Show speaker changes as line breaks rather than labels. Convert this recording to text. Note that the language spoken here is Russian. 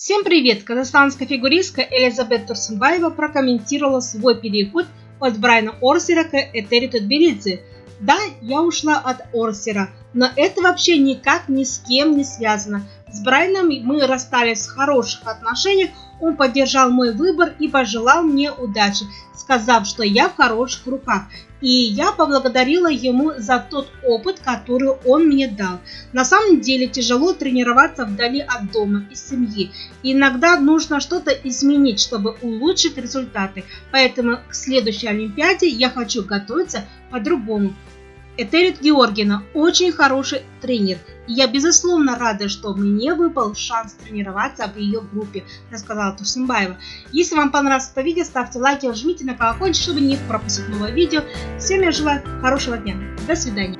Всем привет! Казахстанская фигуристка Элизабет Турсунбаева прокомментировала свой переход от Брайана Орсера к Этери Тутберидзе. Да, я ушла от Орсера, но это вообще никак ни с кем не связано. С Брайаном мы расстались в хороших отношениях, он поддержал мой выбор и пожелал мне удачи, сказав, что я в хороших руках. И я поблагодарила ему за тот опыт, который он мне дал. На самом деле тяжело тренироваться вдали от дома и семьи. Иногда нужно что-то изменить, чтобы улучшить результаты. Поэтому к следующей Олимпиаде я хочу готовиться по-другому. Этерит Георгина очень хороший тренер. Я безусловно рада, что мне выпал шанс тренироваться в ее группе, рассказала Турсимбаева. Если вам понравилось это видео, ставьте лайки, жмите на колокольчик, чтобы не пропустить новое видео. Всем я желаю хорошего дня. До свидания.